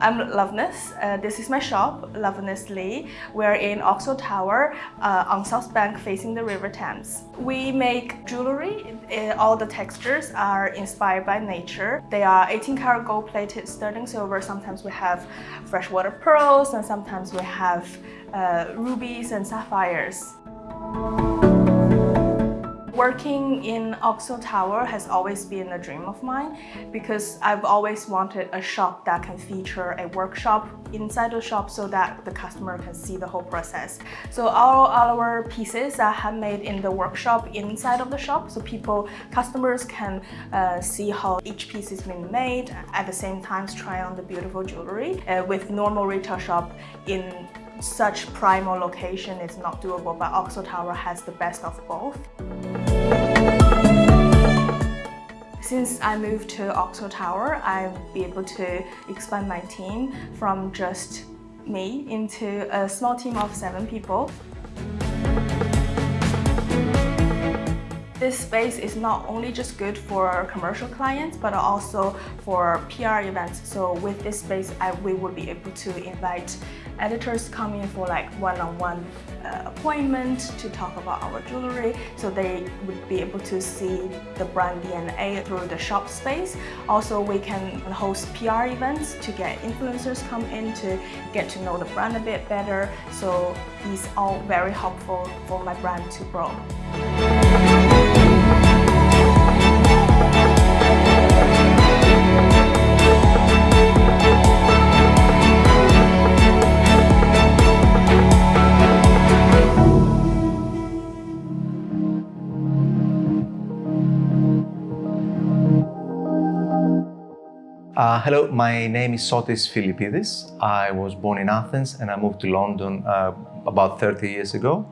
I'm Loveness. Uh, this is my shop, Loveness Lee. We're in Oxo Tower uh, on South Bank facing the River Thames. We make jewelry. Uh, all the textures are inspired by nature. They are 18 karat gold plated sterling silver. Sometimes we have freshwater pearls and sometimes we have uh, rubies and sapphires. Working in Oxo Tower has always been a dream of mine because I've always wanted a shop that can feature a workshop inside the shop so that the customer can see the whole process. So all our pieces are handmade in the workshop inside of the shop so people, customers can uh, see how each piece is being made at the same time try on the beautiful jewelry. Uh, with normal retail shop in such primal location is not doable, but Oxo Tower has the best of both. Since I moved to Oxo Tower, I've been able to expand my team from just me into a small team of seven people. This space is not only just good for commercial clients, but also for PR events. So with this space, I, we would be able to invite editors come in for like one-on-one -on -one, uh, appointment to talk about our jewelry. So they would be able to see the brand DNA through the shop space. Also, we can host PR events to get influencers come in to get to know the brand a bit better. So these all very helpful for my brand to grow. Uh, hello, my name is Sotis Filippides. I was born in Athens and I moved to London uh, about 30 years ago.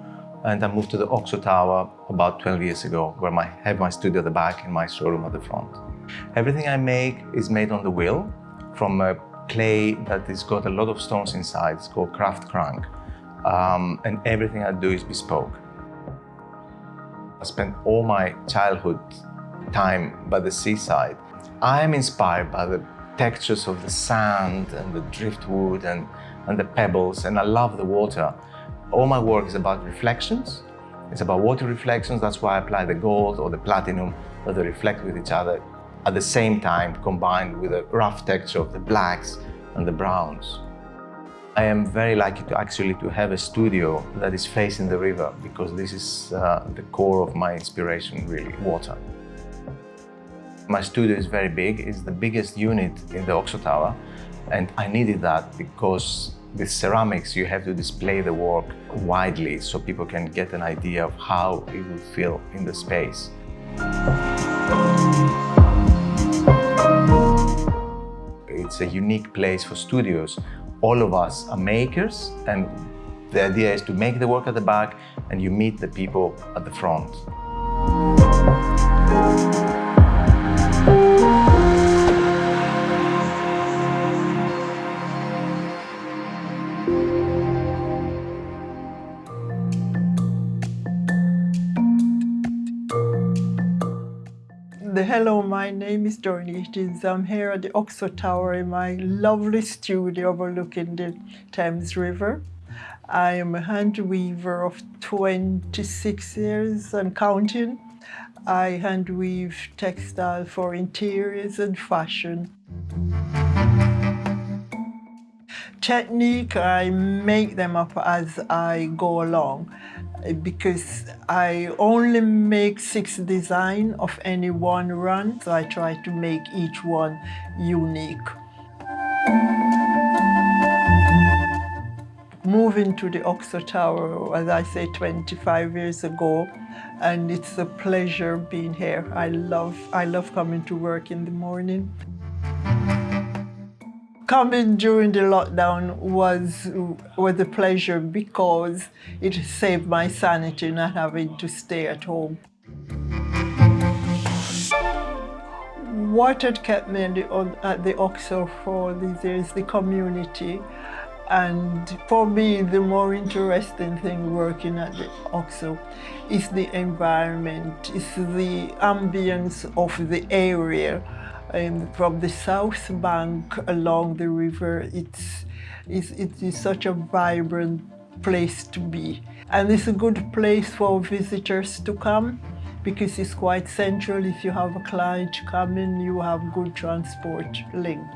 And I moved to the Oxo Tower about 12 years ago, where I have my studio at the back and my showroom at the front. Everything I make is made on the wheel from a clay that has got a lot of stones inside. It's called Craft Crank. Um, and everything I do is bespoke. I spent all my childhood time by the seaside I'm inspired by the textures of the sand and the driftwood and, and the pebbles, and I love the water. All my work is about reflections. It's about water reflections. That's why I apply the gold or the platinum that they reflect with each other at the same time combined with a rough texture of the blacks and the browns. I am very lucky to actually to have a studio that is facing the river because this is uh, the core of my inspiration really, water. My studio is very big, it's the biggest unit in the Oxo Tower and I needed that because with ceramics you have to display the work widely so people can get an idea of how it will feel in the space. It's a unique place for studios. All of us are makers and the idea is to make the work at the back and you meet the people at the front. Hello, my name is Doreen Eatins. I'm here at the Oxo Tower in my lovely studio overlooking the Thames River. I am a hand weaver of 26 years and counting. I hand weave textile for interiors and fashion. Technique, I make them up as I go along because I only make six design of any one run, so I try to make each one unique. Moving to the Oxo Tower, as I say, 25 years ago, and it's a pleasure being here. I love, I love coming to work in the morning coming during the lockdown was, was a pleasure because it saved my sanity not having to stay at home. What had kept me the, at the Oxo for these years, the community. And for me, the more interesting thing working at the OXO is the environment, it's the ambience of the area um, from the south bank along the river. It's, it's, it is such a vibrant place to be. And it's a good place for visitors to come because it's quite central. If you have a client coming, you have good transport link.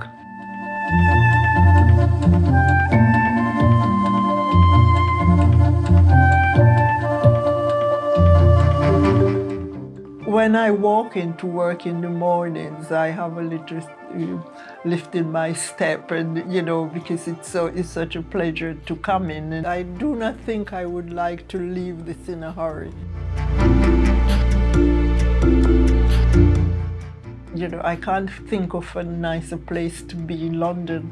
When I walk into work in the mornings, I have a little lift in my step and, you know, because it's, so, it's such a pleasure to come in. And I do not think I would like to leave this in a hurry. You know, I can't think of a nicer place to be in London.